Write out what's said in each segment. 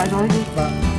Bye, Georgie. Bye.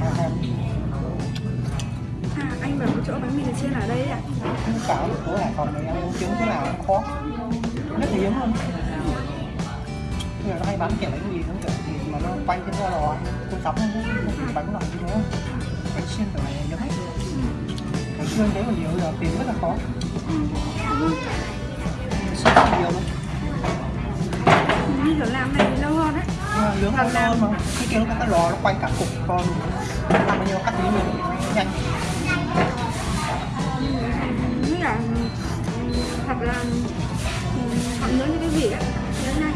À, anh bảo chỗ bánh mì chiên ở đây à? không cáo được phố Hải Phòng này em muốn kiếm chỗ nào cũng khó. Rất hiếm luôn. Mà nó hay bán kiểu bánh mì nó kiểu thì mà nó quanh trên cái lò tôi sắm nó chỉ bánh loại như thế. Bánh xiên kiểu này hiếm lắm ngày xưa thế còn nhiều giờ tìm rất là khó. Không nhiều luôn. Như kiểu làm này thì lâu hơn đấy nướng ăn ngon mà cái kia nó có cái lò nó quay cả cục con. Ăn bao nhiêu cắt tí mình nhanh. Như là thật là ừ, họ nướng như cái vị á. Nướng này